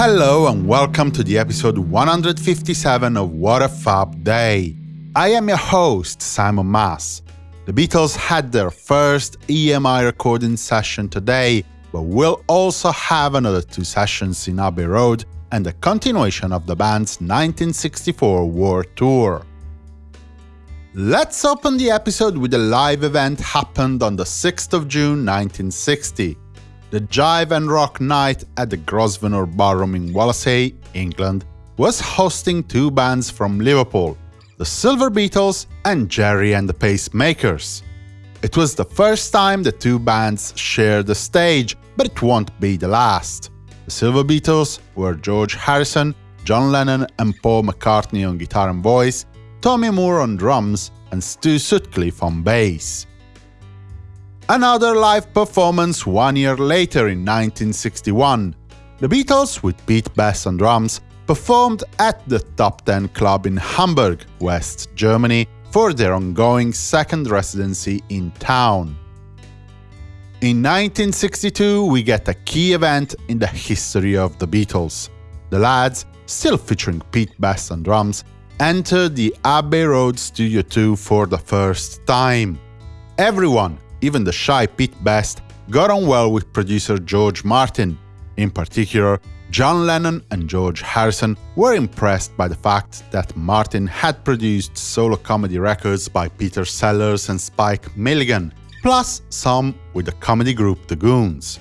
Hello and welcome to the episode 157 of What a Fab Day. I am your host, Simon Mas. The Beatles had their first EMI recording session today, but we'll also have another two sessions in Abbey Road and a continuation of the band's 1964 World Tour. Let's open the episode with a live event happened on the 6th of June 1960 the Jive and Rock Night at the Grosvenor Ballroom in Wallasey, England, was hosting two bands from Liverpool, the Silver Beetles and Gerry and the Pacemakers. It was the first time the two bands shared the stage, but it won't be the last. The Silver Beetles were George Harrison, John Lennon and Paul McCartney on guitar and voice, Tommy Moore on drums, and Stu Sutcliffe on bass. Another live performance one year later in 1961. The Beatles, with Pete Best on drums, performed at the Top Ten Club in Hamburg, West Germany, for their ongoing second residency in town. In 1962, we get a key event in the history of the Beatles. The lads, still featuring Pete Best on drums, enter the Abbey Road Studio 2 for the first time. Everyone, even the shy Pete Best, got on well with producer George Martin. In particular, John Lennon and George Harrison were impressed by the fact that Martin had produced solo comedy records by Peter Sellers and Spike Milligan, plus some with the comedy group The Goons.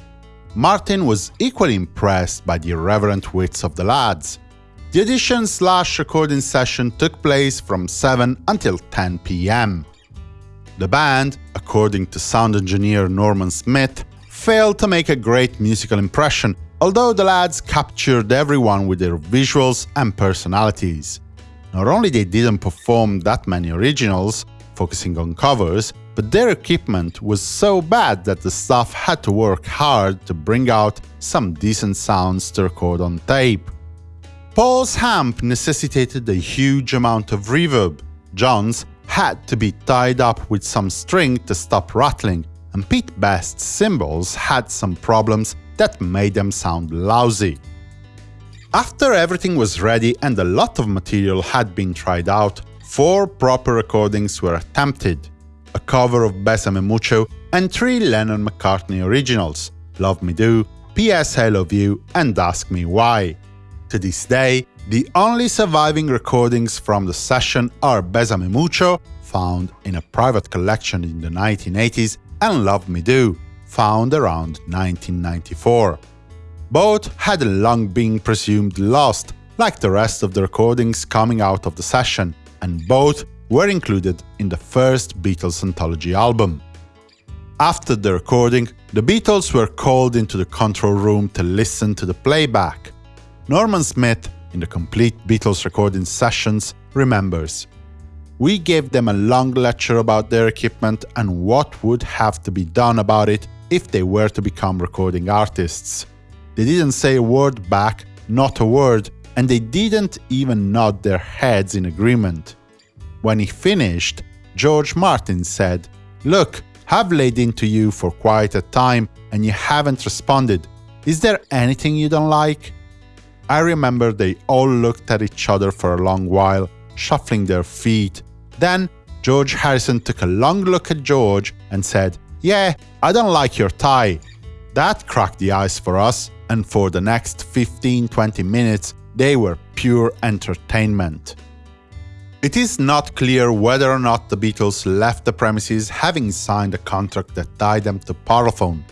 Martin was equally impressed by the irreverent wits of the lads. The edition slash recording session took place from 7 until 10 pm. The band, according to sound engineer Norman Smith, failed to make a great musical impression, although the lads captured everyone with their visuals and personalities. Not only they didn't perform that many originals, focusing on covers, but their equipment was so bad that the staff had to work hard to bring out some decent sounds to record on tape. Paul's amp necessitated a huge amount of reverb, John's had to be tied up with some string to stop rattling, and Pete Best's cymbals had some problems that made them sound lousy. After everything was ready and a lot of material had been tried out, four proper recordings were attempted. A cover of Besame Mucho and three Lennon-McCartney originals, Love Me Do, P.S. I Love You and Ask Me Why. To this day, the only surviving recordings from the session are Besame Mucho, found in a private collection in the 1980s, and Love Me Do, found around 1994. Both had long been presumed lost, like the rest of the recordings coming out of the session, and both were included in the first Beatles anthology album. After the recording, the Beatles were called into the control room to listen to the playback. Norman Smith in the complete Beatles recording sessions remembers. We gave them a long lecture about their equipment and what would have to be done about it if they were to become recording artists. They didn't say a word back, not a word, and they didn't even nod their heads in agreement. When he finished, George Martin said, Look, have laid into you for quite a time and you haven't responded. Is there anything you don't like? I remember they all looked at each other for a long while, shuffling their feet. Then George Harrison took a long look at George and said, Yeah, I don't like your tie. That cracked the ice for us, and for the next 15-20 minutes they were pure entertainment. It is not clear whether or not the Beatles left the premises having signed a contract that tied them to Parlophone.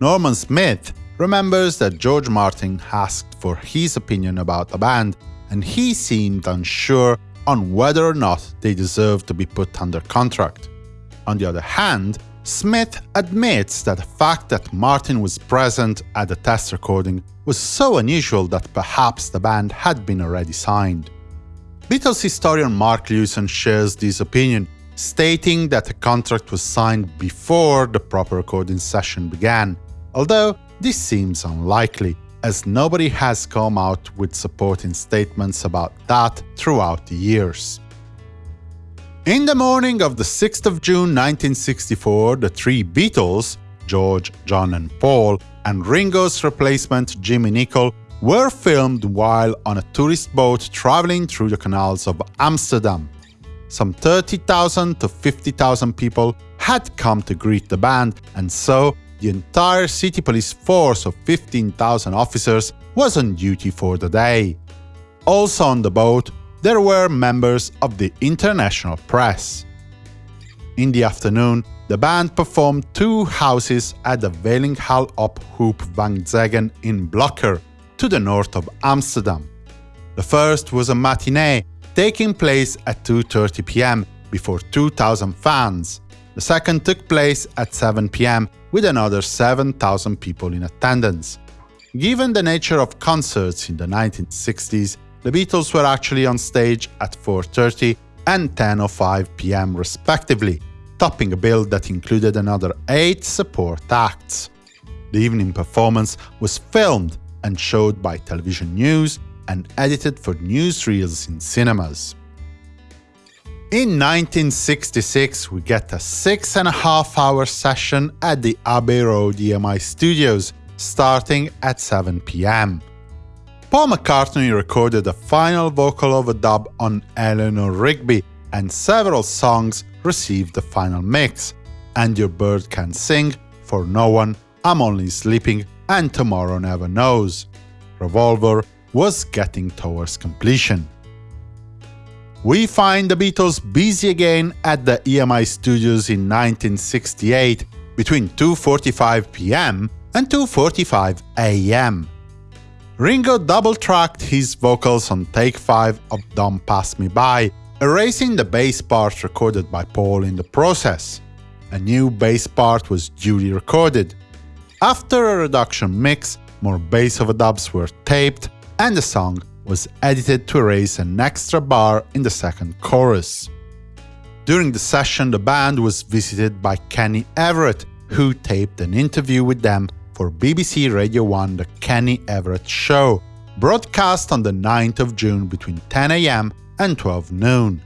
Norman Smith remembers that George Martin asked for his opinion about the band, and he seemed unsure on whether or not they deserved to be put under contract. On the other hand, Smith admits that the fact that Martin was present at the test recording was so unusual that perhaps the band had been already signed. Beatles historian Mark Lewisohn shares this opinion, stating that the contract was signed before the proper recording session began, although this seems unlikely, as nobody has come out with supporting statements about that throughout the years. In the morning of the 6th of June 1964, the three Beatles, George, John and Paul, and Ringo's replacement Jimmy Nicol, were filmed while on a tourist boat traveling through the canals of Amsterdam. Some 30,000 to 50,000 people had come to greet the band, and so the entire city police force of 15,000 officers was on duty for the day. Also on the boat, there were members of the international press. In the afternoon, the band performed two houses at the Veilinghal op Hoop van Zegen in Blokker, to the north of Amsterdam. The first was a matinee taking place at 2.30 pm before 2,000 fans. The second took place at 7 pm with another 7,000 people in attendance. Given the nature of concerts in the 1960s, the Beatles were actually on stage at 4.30 and 10.05 pm respectively, topping a bill that included another eight support acts. The evening performance was filmed and showed by Television News and edited for newsreels in cinemas. In 1966, we get a six and a half hour session at the Abbey Road EMI studios, starting at 7 pm. Paul McCartney recorded a final vocal overdub on Eleanor Rigby, and several songs received the final mix. And Your Bird Can Sing, For No One, I'm Only Sleeping, and Tomorrow Never Knows. Revolver was getting towards completion. We find the Beatles busy again at the EMI studios in 1968 between 2.45 pm and 2.45 am. Ringo double-tracked his vocals on take 5 of Don't Pass Me By, erasing the bass part recorded by Paul in the process. A new bass part was duly recorded. After a reduction mix, more bass overdubs were taped, and the song was edited to erase an extra bar in the second chorus. During the session, the band was visited by Kenny Everett, who taped an interview with them for BBC Radio 1 The Kenny Everett Show, broadcast on the 9th of June between 10am and 12 noon.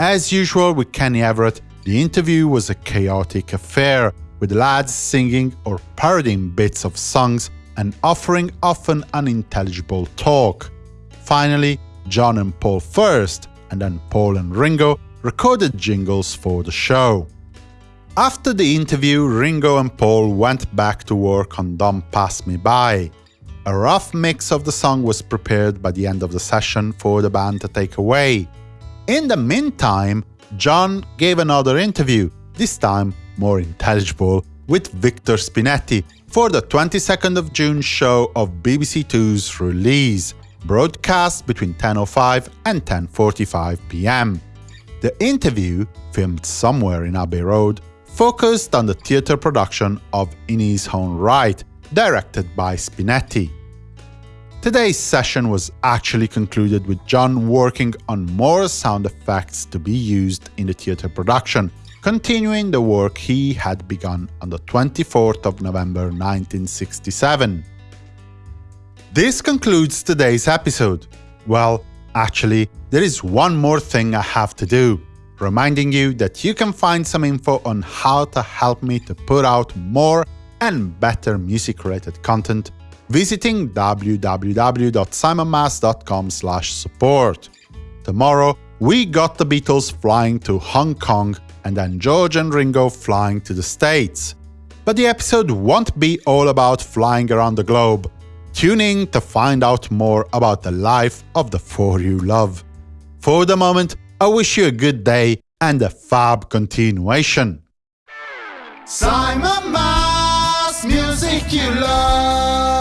As usual with Kenny Everett, the interview was a chaotic affair, with lads singing or parodying bits of songs and offering often unintelligible talk. Finally, John and Paul first, and then Paul and Ringo recorded jingles for the show. After the interview, Ringo and Paul went back to work on Don't Pass Me By. A rough mix of the song was prepared by the end of the session for the band to take away. In the meantime, John gave another interview, this time more intelligible, with Victor Spinetti for the 22nd of June show of BBC Two's release, broadcast between 10.05 and 10.45 pm. The interview, filmed somewhere in Abbey Road, focused on the theatre production of In His Own Write, directed by Spinetti. Today's session was actually concluded with John working on more sound effects to be used in the theatre production, continuing the work he had begun on the 24th of November 1967. This concludes today's episode. Well, actually, there is one more thing I have to do reminding you that you can find some info on how to help me to put out more and better music-related content visiting www.simonmas.com support. Tomorrow, we got the Beatles flying to Hong Kong and then George and Ringo flying to the States. But the episode won't be all about flying around the globe. Tune in to find out more about the life of the four you love. For the moment, I wish you a good day and a fab continuation. Simon Mas, music you love.